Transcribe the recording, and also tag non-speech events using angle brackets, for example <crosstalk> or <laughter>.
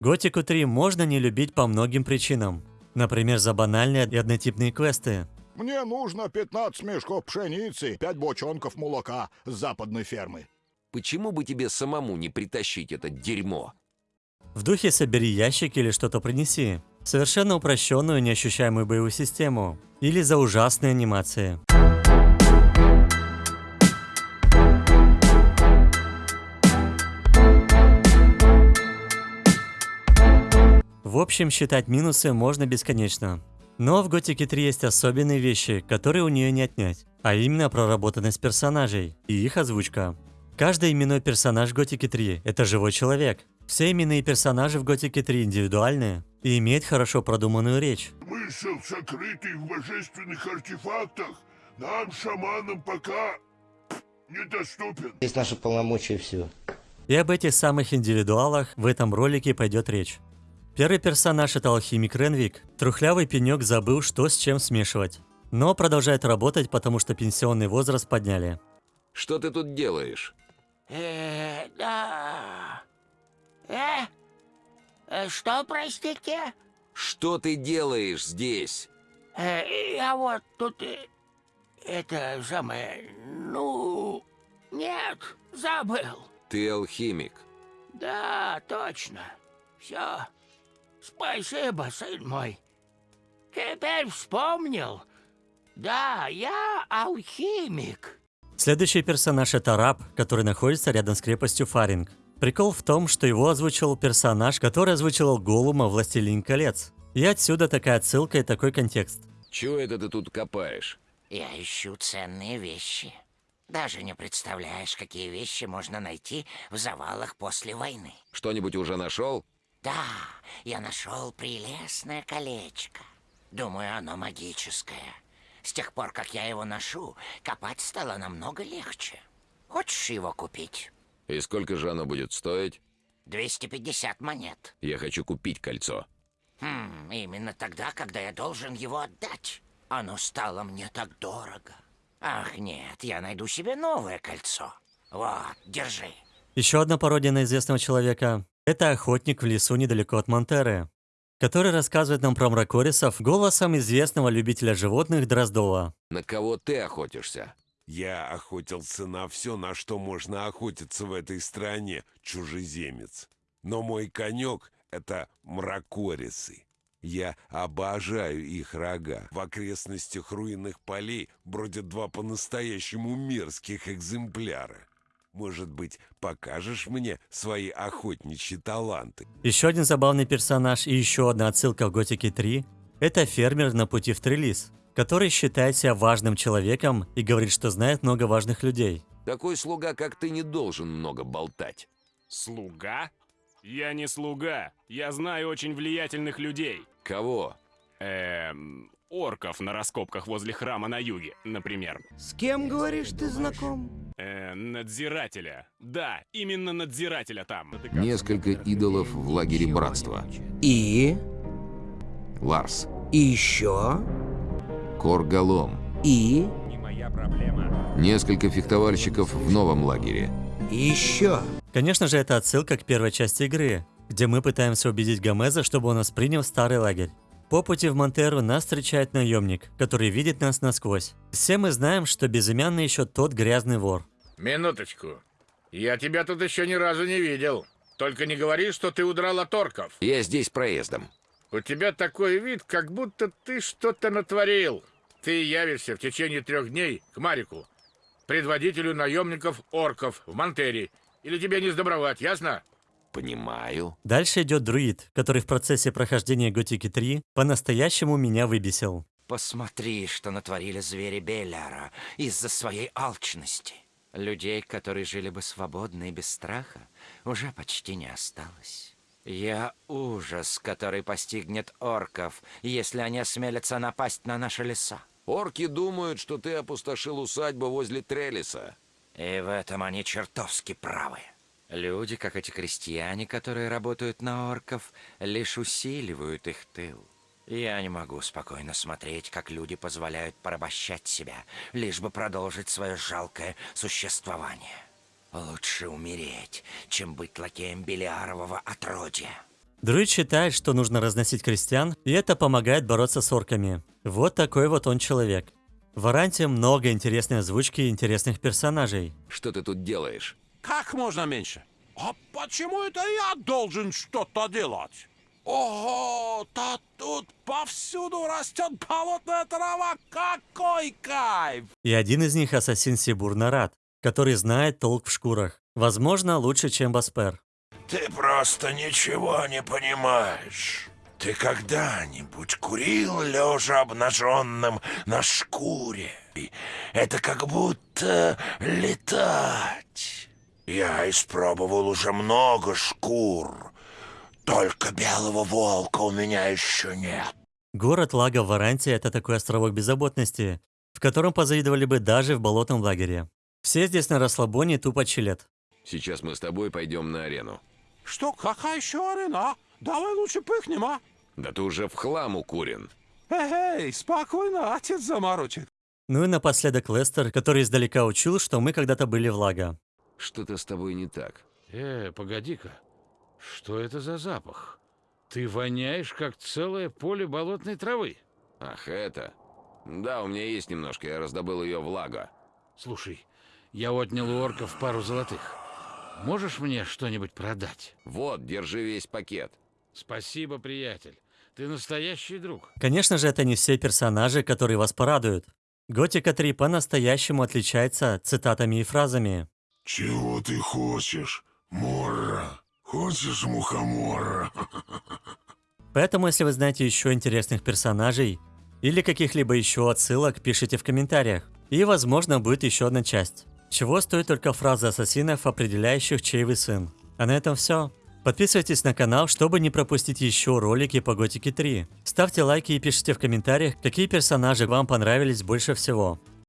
Готику 3 можно не любить по многим причинам. Например, за банальные и однотипные квесты. Мне нужно 15 мешков пшеницы, 5 бочонков молока с западной фермы. Почему бы тебе самому не притащить это дерьмо? В духе собери ящик или что-то принеси. Совершенно упрощенную неощущаемую боевую систему. Или за ужасные анимации. В общем, считать минусы можно бесконечно. Но в Готике 3 есть особенные вещи, которые у нее не отнять. А именно проработанность персонажей и их озвучка. Каждый именной персонаж в Готике 3 – это живой человек. Все именные персонажи в Готике 3 индивидуальные и имеют хорошо продуманную речь. Смысл, сокрытый в божественных артефактах, нам, шаманам, пока недоступен. Здесь наши полномочия все. И об этих самых индивидуалах в этом ролике пойдет речь. Первый персонаж это алхимик Ренвик. Трухлявый пенек забыл, что с чем смешивать. Но продолжает работать, потому что пенсионный возраст подняли. Что ты тут делаешь? Э, да. Э? Э, Что, простите? Что ты делаешь здесь? Э, я вот тут... э, Это самое... Ну... Нет, забыл. Ты алхимик. Да, точно. Все. Спасибо, сын мой. Теперь вспомнил. Да, я алхимик. Следующий персонаж это раб, который находится рядом с крепостью Фаринг. Прикол в том, что его озвучил персонаж, который озвучивал Голума «Властелин колец». И отсюда такая отсылка и такой контекст. Чего это ты тут копаешь? Я ищу ценные вещи. Даже не представляешь, какие вещи можно найти в завалах после войны. Что-нибудь уже нашел? Да, я нашел прелестное колечко. Думаю, оно магическое. С тех пор, как я его ношу, копать стало намного легче. Хочешь его купить? И сколько же оно будет стоить? 250 монет. Я хочу купить кольцо. Хм, именно тогда, когда я должен его отдать. Оно стало мне так дорого. Ах, нет, я найду себе новое кольцо. Вот, держи. Еще одна пародия на известного человека – это охотник в лесу недалеко от Монтеры, который рассказывает нам про мракорисов голосом известного любителя животных Дроздова. На кого ты охотишься? Я охотился на все, на что можно охотиться в этой стране, чужеземец. Но мой конек — это мракорисы. Я обожаю их рога. В окрестностях руинных полей бродят два по-настоящему мерзких экземпляра. Может быть, покажешь мне свои охотничьи таланты? Еще один забавный персонаж и еще одна отсылка в Готике 3 – это фермер на пути в Трелис, который считает себя важным человеком и говорит, что знает много важных людей. Такой слуга, как ты, не должен много болтать. Слуга? Я не слуга. Я знаю очень влиятельных людей. Кого? Эм, орков на раскопках возле храма на юге, например. С кем, говоришь, ты знаком? Э, надзирателя. Да, именно надзирателя там. Несколько идолов в лагере братства. И? Ларс. И еще? Коргалом. И? Несколько фехтовальщиков в новом лагере. И еще? Конечно же, это отсылка к первой части игры, где мы пытаемся убедить Гомеза, чтобы он нас принял в старый лагерь. По пути в Монтеру нас встречает наемник, который видит нас насквозь. Все мы знаем, что безымянный еще тот грязный вор. Минуточку. Я тебя тут еще ни разу не видел. Только не говори, что ты удрал от орков. Я здесь проездом. У тебя такой вид, как будто ты что-то натворил. Ты явишься в течение трех дней к Марику, предводителю наемников орков в Монтере. Или тебе не сдобровать, ясно? Понимаю. Дальше идет друид, который в процессе прохождения Готики 3 по-настоящему меня выбесил. Посмотри, что натворили звери Беляра из-за своей алчности. Людей, которые жили бы свободно и без страха, уже почти не осталось. Я ужас, который постигнет орков, если они осмелятся напасть на наши леса. Орки думают, что ты опустошил усадьбу возле Трелиса. И в этом они чертовски правы. Люди, как эти крестьяне, которые работают на орков, лишь усиливают их тыл. Я не могу спокойно смотреть, как люди позволяют порабощать себя, лишь бы продолжить свое жалкое существование. Лучше умереть, чем быть лакеем Белиарового отродья. Друид считает, что нужно разносить крестьян, и это помогает бороться с орками. Вот такой вот он человек. В Варанте много интересной озвучки и интересных персонажей. Что ты тут делаешь? Как можно меньше? А почему это я должен что-то делать? Ого, да тут повсюду растет болотная трава. Какой кайф! И один из них ассасин Сибур Нарат, который знает толк в шкурах. Возможно, лучше, чем Баспер. Ты просто ничего не понимаешь. Ты когда-нибудь курил лежа обнаженным на шкуре? Это как будто летать. Я испробовал уже много шкур. Только белого волка у меня еще нет. Город Лага в Варанте – это такой островок беззаботности, в котором позавидовали бы даже в болотном лагере. Все здесь на расслабоне тупо чилят. Сейчас мы с тобой пойдем на арену. Что, какая еще арена? Давай лучше пыхнем, а? Да ты уже в хлам укурен. Эй, спокойно, отец заморочит. Ну и напоследок Лестер, который издалека учил, что мы когда-то были в Лага. Что-то с тобой не так. Э, погоди-ка. Что это за запах? Ты воняешь, как целое поле болотной травы. Ах, это? Да, у меня есть немножко, я раздобыл ее в Лаго. Слушай, я отнял у орков пару золотых. Можешь мне что-нибудь продать? Вот, держи весь пакет. Спасибо, приятель. Ты настоящий друг. Конечно же, это не все персонажи, которые вас порадуют. Готика 3 по-настоящему отличается цитатами и фразами. Чего ты хочешь, Морра? Хочешь мухомора? <laughs> Поэтому, если вы знаете еще интересных персонажей или каких-либо еще отсылок, пишите в комментариях. И, возможно, будет еще одна часть. Чего стоит только фраза ассасинов, определяющих, чей вы сын. А на этом все. Подписывайтесь на канал, чтобы не пропустить еще ролики по Готике 3. Ставьте лайки и пишите в комментариях, какие персонажи вам понравились больше всего.